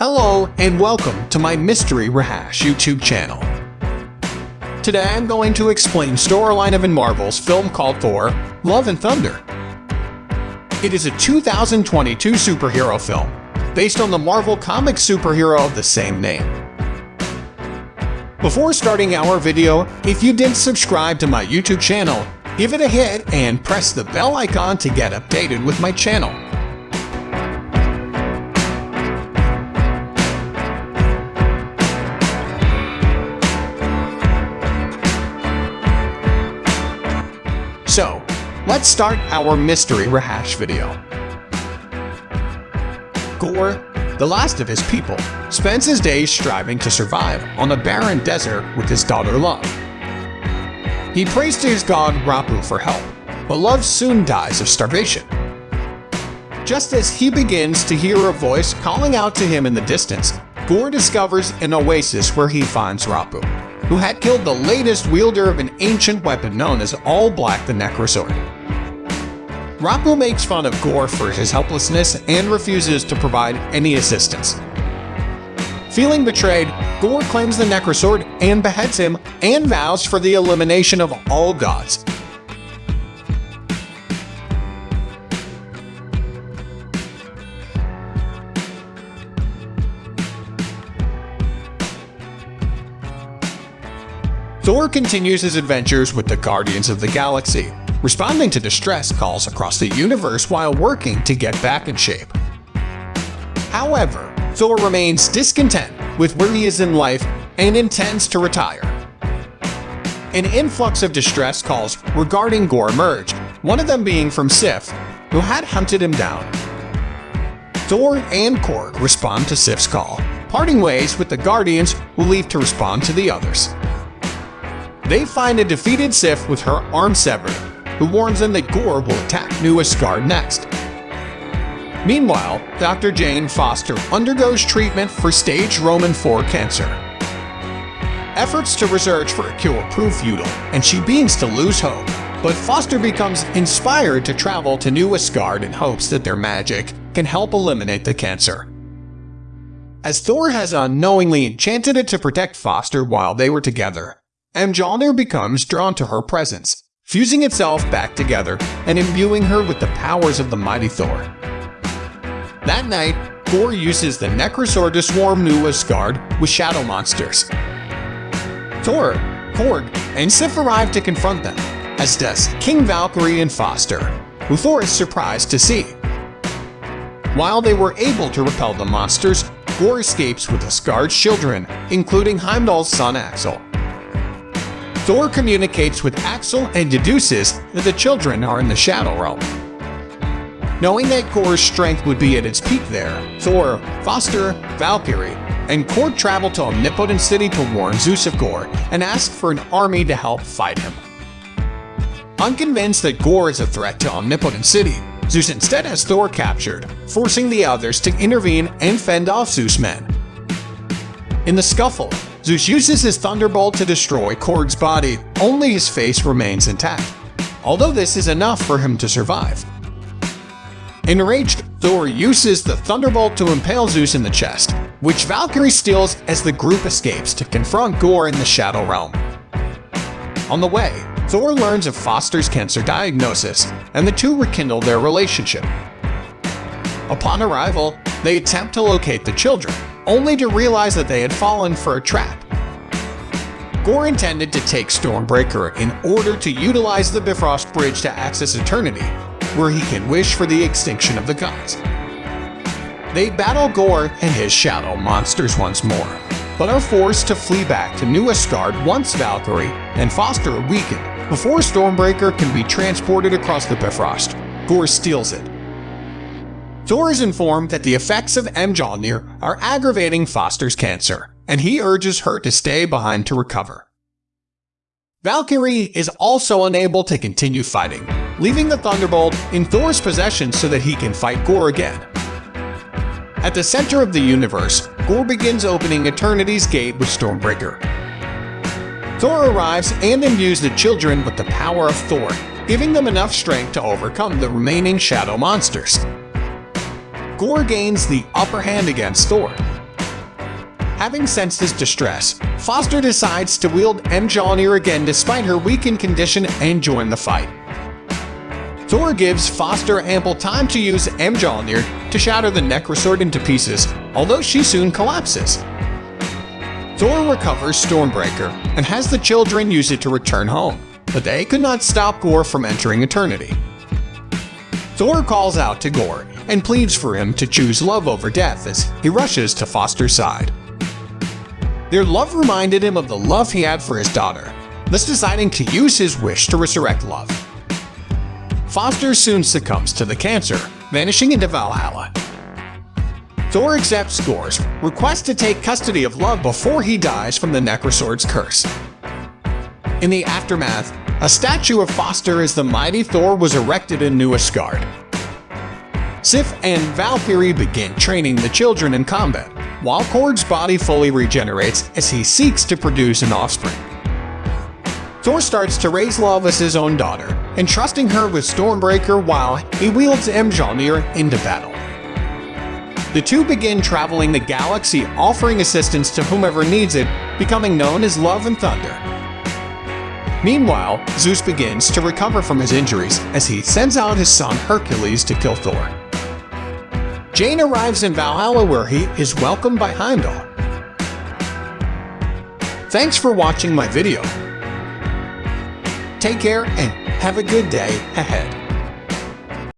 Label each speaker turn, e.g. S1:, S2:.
S1: Hello and welcome to my Mystery Rehash YouTube channel. Today I'm going to explain storyline of in Marvel's film called Thor, Love and Thunder. It is a 2022 superhero film, based on the Marvel comic superhero of the same name. Before starting our video, if you didn't subscribe to my YouTube channel, give it a hit and press the bell icon to get updated with my channel. So, let's start our mystery rehash video. Gorr, the last of his people, spends his days striving to survive on a barren desert with his daughter Love. He prays to his god Rapu for help, but Love soon dies of starvation. Just as he begins to hear a voice calling out to him in the distance, Gorr discovers an oasis where he finds Rapu who had killed the latest wielder of an ancient weapon known as All Black the Necrosword. Rapu makes fun of Gorr for his helplessness and refuses to provide any assistance. Feeling betrayed, Gorr claims the Necrosword and beheads him and vows for the elimination of all gods, Thor continues his adventures with the Guardians of the Galaxy, responding to distress calls across the universe while working to get back in shape. However, Thor remains discontent with where he is in life and intends to retire. An influx of distress calls regarding Gorr emerged, one of them being from Sif, who had hunted him down. Thor and Korg respond to Sif's call, parting ways with the Guardians who leave to respond to the others. They find a defeated Sif with her arm severed, who warns them that Gorr will attack New Asgard next. Meanwhile, Dr. Jane Foster undergoes treatment for stage Roman IV cancer. Efforts to research for a cure prove futile, and she begins to lose hope. But Foster becomes inspired to travel to New Asgard in hopes that their magic can help eliminate the cancer. As Thor has unknowingly enchanted it to protect Foster while they were together, and Mjolnir becomes drawn to her presence, fusing itself back together and imbuing her with the powers of the mighty Thor. That night, Gorr uses the Necrosword to swarm New Asgard with shadow monsters. Thor, Korg, and Sif arrive to confront them, as does King Valkyrie and Foster, who Thor is surprised to see. While they were able to repel the monsters, Gorr escapes with Asgard's children, including Heimdall's son Axel. Thor communicates with Axel and deduces that the children are in the Shadow Realm. Knowing that Gorr's strength would be at its peak there, Thor, Foster, Valkyrie, and Korg travel to Omnipotent City to warn Zeus of Gorr and ask for an army to help fight him. Unconvinced that Gorr is a threat to Omnipotent City, Zeus instead has Thor captured, forcing the others to intervene and fend off Zeus' men. In the scuffle, Zeus uses his Thunderbolt to destroy Korg's body, only his face remains intact, although this is enough for him to survive. Enraged, Thor uses the Thunderbolt to impale Zeus in the chest, which Valkyrie steals as the group escapes to confront Gorr in the Shadow Realm. On the way, Thor learns of Foster's cancer diagnosis, and the two rekindle their relationship. Upon arrival, they attempt to locate the children, only to realize that they had fallen for a trap. Gorr intended to take Stormbreaker in order to utilize the Bifrost Bridge to access Eternity, where he can wish for the extinction of the gods. They battle Gorr and his shadow monsters once more, but are forced to flee back to New Asgard once Valkyrie and Foster are weakened before Stormbreaker can be transported across the Bifrost. Gorr steals it, Thor is informed that the effects of Mjolnir are aggravating Foster's cancer, and he urges her to stay behind to recover. Valkyrie is also unable to continue fighting, leaving the Thunderbolt in Thor's possession so that he can fight Gorr again. At the center of the universe, Gorr begins opening Eternity's gate with Stormbreaker. Thor arrives and imbues the children with the power of Thor, giving them enough strength to overcome the remaining shadow monsters. Gorr gains the upper hand against Thor, Having sensed his distress, Foster decides to wield Mjolnir again despite her weakened condition and join the fight. Thor gives Foster ample time to use Mjolnir to shatter the Necrosword into pieces, although she soon collapses. Thor recovers Stormbreaker and has the children use it to return home, but they could not stop Gorr from entering eternity. Thor calls out to Gorr and pleads for him to choose love over death as he rushes to Foster's side. Their love reminded him of the love he had for his daughter, thus deciding to use his wish to resurrect love. Foster soon succumbs to the cancer, vanishing into Valhalla. Thor accepts Gorr's request to take custody of Love before he dies from the Necrosword's curse. In the aftermath, a statue of Foster as the mighty Thor was erected in New Asgard. Sif and Valkyrie begin training the children in combat, while Korg's body fully regenerates as he seeks to produce an offspring. Thor starts to raise Love his own daughter, entrusting her with Stormbreaker while he wields Mjolnir into battle. The two begin traveling the galaxy offering assistance to whomever needs it, becoming known as Love and Thunder. Meanwhile, Zeus begins to recover from his injuries as he sends out his son Hercules to kill Thor. Jane arrives in Valhalla where he is welcomed by Heimdall. Thanks for watching my video. Take care and have a good day ahead.